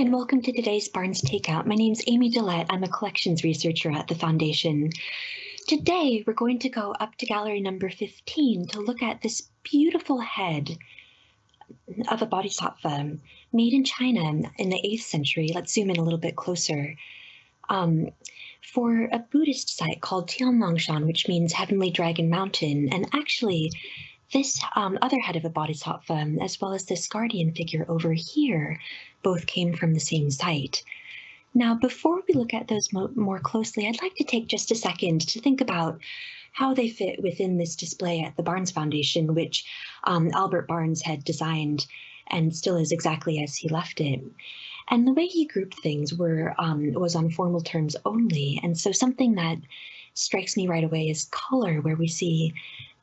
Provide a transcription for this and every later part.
and welcome to today's Barnes Takeout. My name is Amy Gillette. I'm a collections researcher at the Foundation. Today, we're going to go up to gallery number 15 to look at this beautiful head of a bodhisattva made in China in the 8th century. Let's zoom in a little bit closer. Um, for a Buddhist site called Tianlongshan, which means Heavenly Dragon Mountain. And actually, this um, other head of a bodhisattva, as well as this guardian figure over here, both came from the same site. Now, before we look at those mo more closely, I'd like to take just a second to think about how they fit within this display at the Barnes Foundation, which um, Albert Barnes had designed and still is exactly as he left it. And the way he grouped things were um, was on formal terms only. And so something that strikes me right away is color, where we see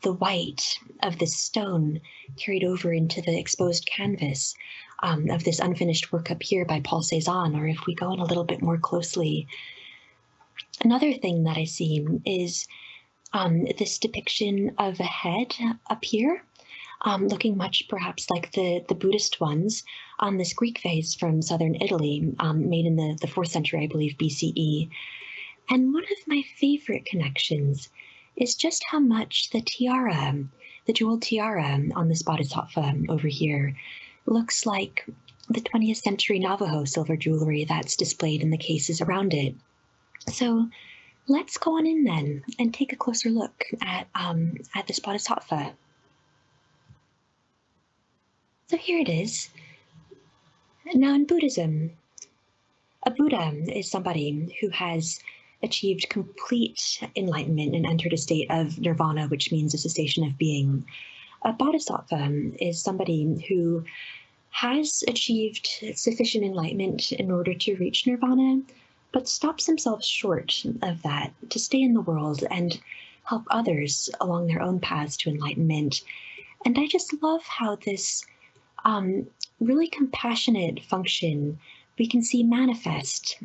the white of this stone carried over into the exposed canvas um, of this unfinished work up here by Paul Cézanne, or if we go in a little bit more closely. Another thing that I see is um, this depiction of a head up here, um, looking much perhaps like the, the Buddhist ones on this Greek vase from southern Italy, um, made in the, the 4th century, I believe, BCE. And one of my favorite connections is just how much the tiara, the jeweled tiara on the spotted bodhisattva over here, looks like the 20th century Navajo silver jewelry that's displayed in the cases around it. So let's go on in then and take a closer look at, um, at this bodhisattva. So here it is. Now in Buddhism, a Buddha is somebody who has achieved complete enlightenment and entered a state of nirvana, which means a cessation of being. A bodhisattva is somebody who has achieved sufficient enlightenment in order to reach nirvana, but stops themselves short of that to stay in the world and help others along their own paths to enlightenment. And I just love how this um, really compassionate function we can see manifest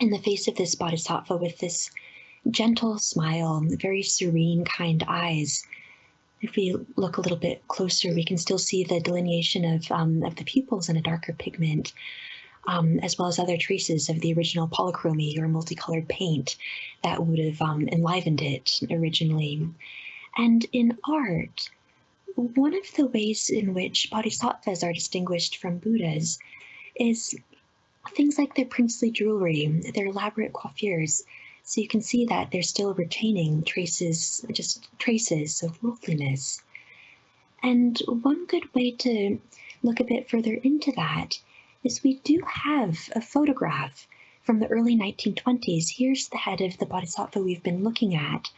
in the face of this bodhisattva with this gentle smile, very serene, kind eyes. If we look a little bit closer, we can still see the delineation of, um, of the pupils in a darker pigment, um, as well as other traces of the original polychromy or multicolored paint that would have um, enlivened it originally. And in art, one of the ways in which bodhisattvas are distinguished from Buddhas is things like their princely jewelry, their elaborate coiffures. So you can see that they're still retaining traces, just traces of worldliness. And one good way to look a bit further into that is we do have a photograph from the early 1920s. Here's the head of the bodhisattva we've been looking at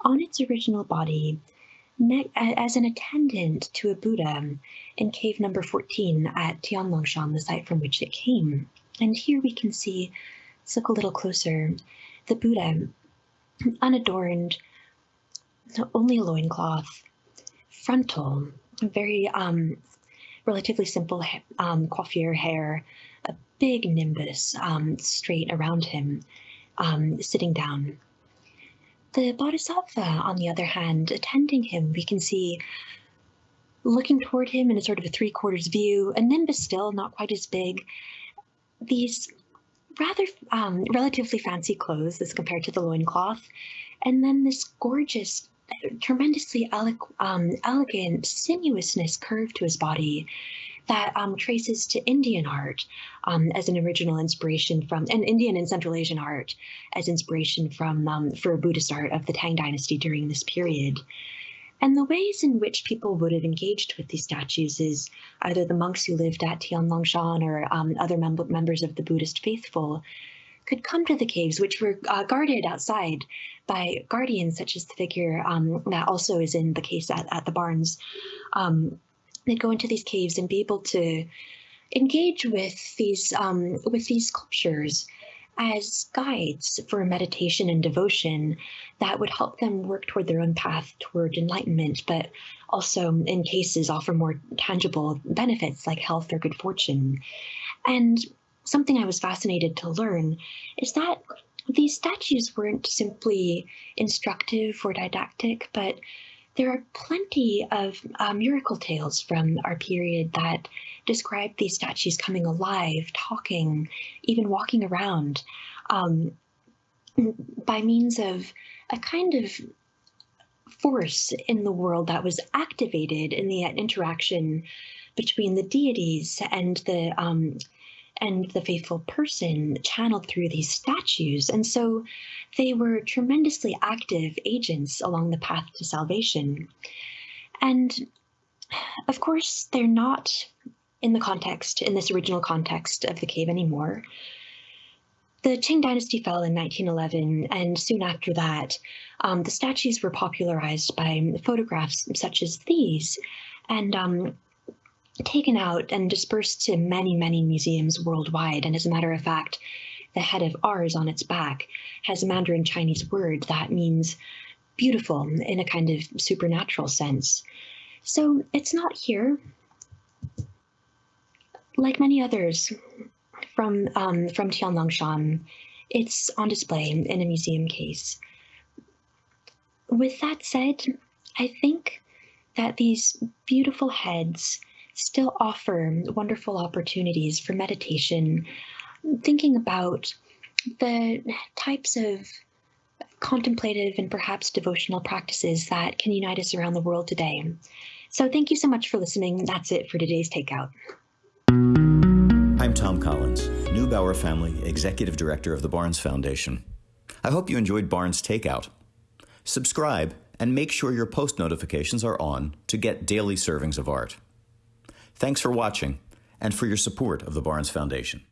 on its original body as an attendant to a Buddha in cave number 14 at Tianlongshan, the site from which it came. And here we can see, let's look a little closer, the Buddha, unadorned, only a loincloth, frontal, very um, relatively simple um, coiffure hair, a big nimbus um, straight around him, um, sitting down. The Bodhisattva, on the other hand, attending him, we can see looking toward him in a sort of a three quarters view, a nimbus still, not quite as big, these rather um, relatively fancy clothes as compared to the loincloth, and then this gorgeous, tremendously ele um, elegant sinuousness curve to his body that um, traces to Indian art um, as an original inspiration from, and Indian and Central Asian art as inspiration from um, for Buddhist art of the Tang Dynasty during this period. And the ways in which people would have engaged with these statues is either the monks who lived at Tianlongshan or um, other mem members of the Buddhist faithful could come to the caves, which were uh, guarded outside by guardians, such as the figure um, that also is in the case at, at the Barnes. Um, they'd go into these caves and be able to engage with these um, with these sculptures as guides for meditation and devotion that would help them work toward their own path toward enlightenment, but also in cases offer more tangible benefits like health or good fortune. And something I was fascinated to learn is that these statues weren't simply instructive or didactic, but there are plenty of uh, miracle tales from our period that describe these statues coming alive, talking, even walking around. Um, by means of a kind of force in the world that was activated in the interaction between the deities and the um, and the faithful person channeled through these statues. And so they were tremendously active agents along the path to salvation. And of course, they're not in the context, in this original context of the cave anymore. The Qing dynasty fell in 1911, and soon after that, um, the statues were popularized by photographs such as these, and um, taken out and dispersed to many, many museums worldwide. And as a matter of fact, the head of ours on its back has a Mandarin Chinese word that means beautiful in a kind of supernatural sense. So it's not here. Like many others, from um, from Tianlongshan. It's on display in a museum case. With that said, I think that these beautiful heads still offer wonderful opportunities for meditation, thinking about the types of contemplative and perhaps devotional practices that can unite us around the world today. So thank you so much for listening. That's it for today's Takeout. I'm Thom Collins, Neubauer Family Executive Director of the Barnes Foundation. I hope you enjoyed Barnes Takeout. Subscribe and make sure your post notifications are on to get daily servings of art. Thanks for watching and for your support of the Barnes Foundation.